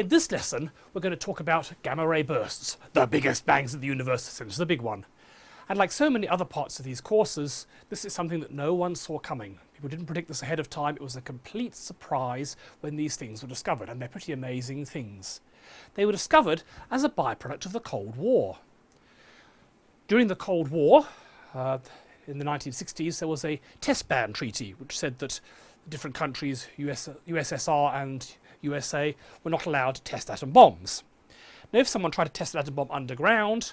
In this lesson, we're going to talk about gamma ray bursts, the biggest bangs of the universe, since the big one. And like so many other parts of these courses, this is something that no one saw coming. People didn't predict this ahead of time. It was a complete surprise when these things were discovered, and they're pretty amazing things. They were discovered as a byproduct of the Cold War. During the Cold War, uh, in the 1960s, there was a test ban treaty which said that different countries, US, USSR and USA, were not allowed to test atom bombs. Now, if someone tried to test an atom bomb underground,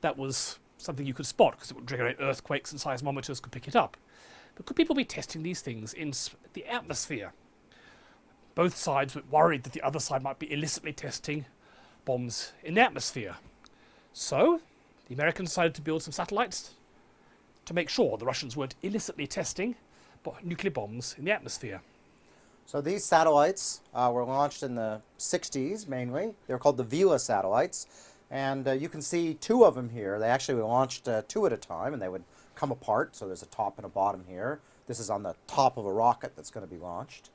that was something you could spot because it would generate earthquakes and seismometers could pick it up. But could people be testing these things in the atmosphere? Both sides were worried that the other side might be illicitly testing bombs in the atmosphere. So, the Americans decided to build some satellites to make sure the Russians weren't illicitly testing nuclear bombs in the atmosphere. So these satellites uh, were launched in the 60s mainly. They were called the Vela satellites. And uh, you can see two of them here. They actually were launched uh, two at a time and they would come apart. So there's a top and a bottom here. This is on the top of a rocket that's going to be launched.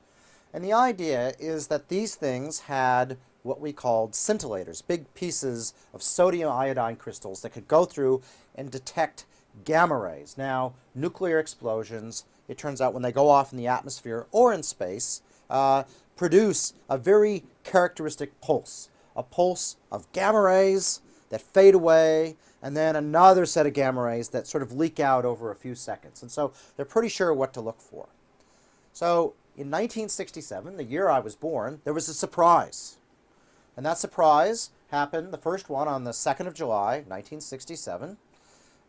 And the idea is that these things had what we called scintillators, big pieces of sodium iodide crystals that could go through and detect gamma rays. Now, nuclear explosions it turns out when they go off in the atmosphere or in space, uh, produce a very characteristic pulse. A pulse of gamma rays that fade away, and then another set of gamma rays that sort of leak out over a few seconds. And so they're pretty sure what to look for. So in 1967, the year I was born, there was a surprise. And that surprise happened, the first one on the 2nd of July, 1967.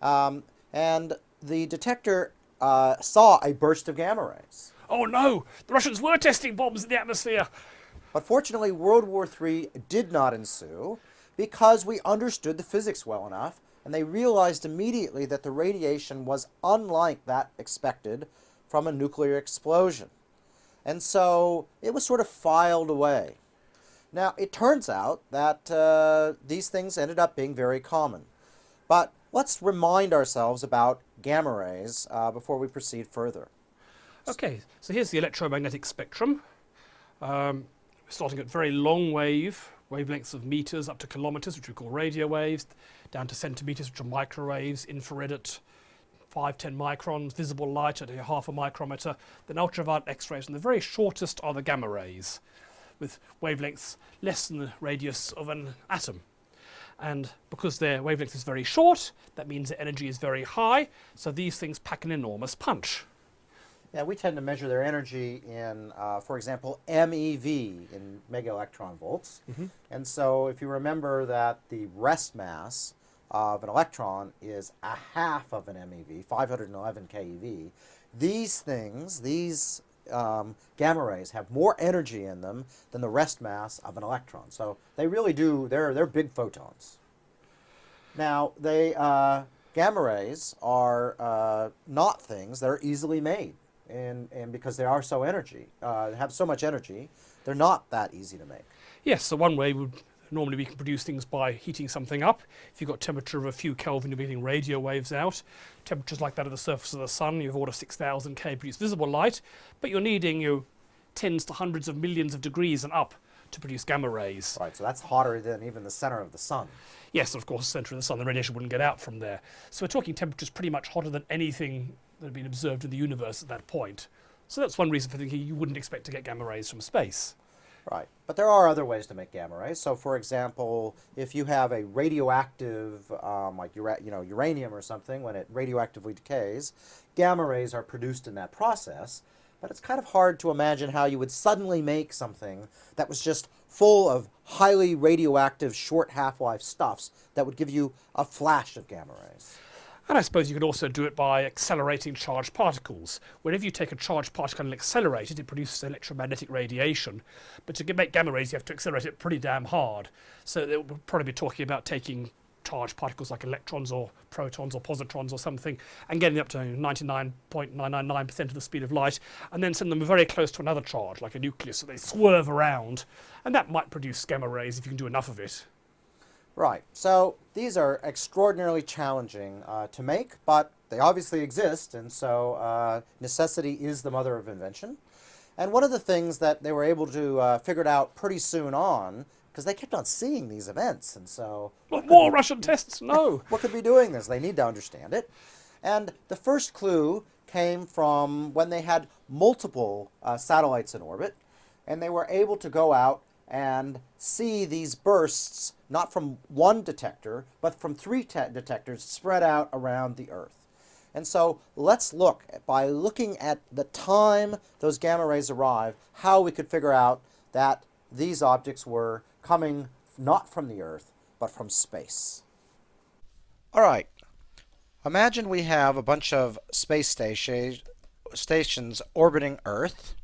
Um, and the detector uh, saw a burst of gamma rays. Oh no! The Russians were testing bombs in the atmosphere! But fortunately, World War III did not ensue because we understood the physics well enough and they realized immediately that the radiation was unlike that expected from a nuclear explosion. And so it was sort of filed away. Now, it turns out that uh, these things ended up being very common. But let's remind ourselves about gamma rays uh, before we proceed further. Okay, so here's the electromagnetic spectrum. Um, starting at very long wave, wavelengths of meters up to kilometers, which we call radio waves, down to centimeters, which are microwaves, infrared at 5, 10 microns, visible light at half a micrometer, then ultraviolet X-rays, and the very shortest are the gamma rays, with wavelengths less than the radius of an atom and because their wavelength is very short, that means their energy is very high, so these things pack an enormous punch. Yeah, we tend to measure their energy in, uh, for example, MeV, in mega electron volts. Mm -hmm. And so if you remember that the rest mass of an electron is a half of an MeV, 511 keV, these things, these um, gamma rays have more energy in them than the rest mass of an electron. So they really do, they're, they're big photons. Now, they, uh, gamma rays are uh, not things that are easily made. And, and because they are so energy, uh, have so much energy, they're not that easy to make. Yes, so one way would normally we can produce things by heating something up. If you've got temperature of a few Kelvin, you're getting radio waves out. Temperatures like that of the surface of the sun, you've order 6,000 K produce visible light, but you're needing you know, tens to hundreds of millions of degrees and up to produce gamma rays. Right, so that's hotter than even the center of the sun. Yes, of course, the center of the sun, the radiation wouldn't get out from there. So we're talking temperatures pretty much hotter than anything that had been observed in the universe at that point. So that's one reason for thinking you wouldn't expect to get gamma rays from space. Right. But there are other ways to make gamma rays. So, for example, if you have a radioactive, um, like you know, uranium or something, when it radioactively decays, gamma rays are produced in that process. But it's kind of hard to imagine how you would suddenly make something that was just full of highly radioactive short half-life stuffs that would give you a flash of gamma rays. And I suppose you could also do it by accelerating charged particles. Whenever you take a charged particle and accelerate it, it produces electromagnetic radiation. But to make gamma rays, you have to accelerate it pretty damn hard. So we'll probably be talking about taking charged particles like electrons or protons or positrons or something and getting up to 99.999% of the speed of light and then send them very close to another charge like a nucleus so they swerve around and that might produce gamma rays if you can do enough of it. Right. So these are extraordinarily challenging uh, to make, but they obviously exist, and so uh, necessity is the mother of invention. And one of the things that they were able to uh, figure it out pretty soon on, because they kept on seeing these events, and so Not more Russian tests, no. what could be doing this? They need to understand it. And the first clue came from when they had multiple uh, satellites in orbit, and they were able to go out and see these bursts not from one detector, but from three detectors spread out around the Earth. And so let's look, by looking at the time those gamma rays arrive, how we could figure out that these objects were coming not from the Earth, but from space. All right. Imagine we have a bunch of space stations orbiting Earth,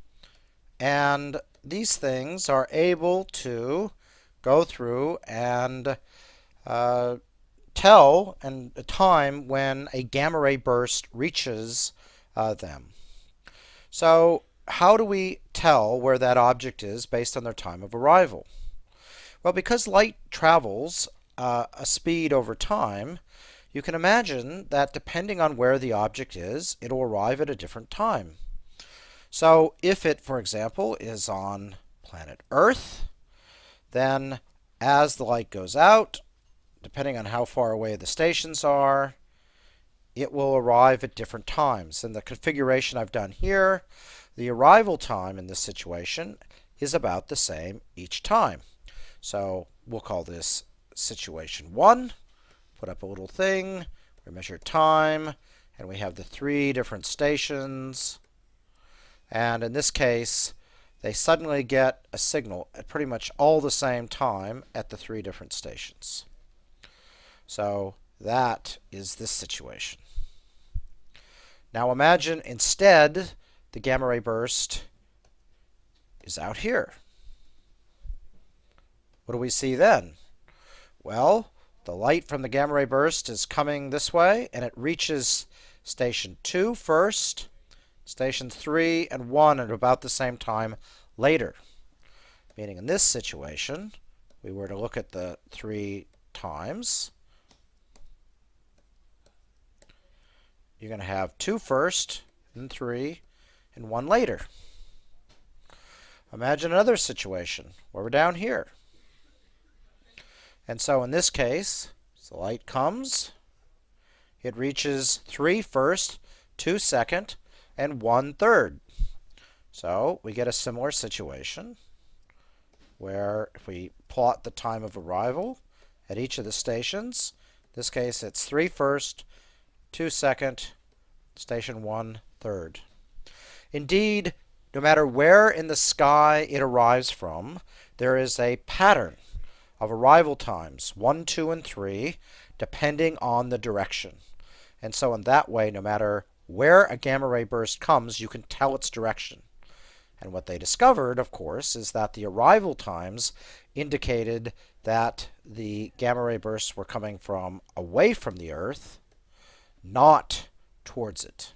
and these things are able to go through and uh, tell and a time when a gamma ray burst reaches uh, them. So how do we tell where that object is based on their time of arrival? Well, because light travels uh, a speed over time, you can imagine that depending on where the object is, it'll arrive at a different time. So if it, for example, is on planet Earth, then as the light goes out, depending on how far away the stations are, it will arrive at different times. In the configuration I've done here, the arrival time in this situation is about the same each time. So we'll call this situation 1, put up a little thing, we measure time, and we have the three different stations. And in this case, they suddenly get a signal at pretty much all the same time at the three different stations. So that is this situation. Now imagine instead the gamma ray burst is out here. What do we see then? Well, the light from the gamma ray burst is coming this way, and it reaches station 2 first, stations 3 and 1 at about the same time later. Meaning in this situation, we were to look at the three times. You're going to have two first, and three, and one later. Imagine another situation where we're down here. And so in this case, the light comes, it reaches three first, two second, and one third. So we get a similar situation where if we plot the time of arrival at each of the stations, this case it's 3 first, 2 second, station 1 third. Indeed, no matter where in the sky it arrives from, there is a pattern of arrival times, 1, 2, and 3, depending on the direction. And so in that way, no matter where a gamma ray burst comes, you can tell its direction. And what they discovered, of course, is that the arrival times indicated that the gamma ray bursts were coming from away from the Earth, not towards it.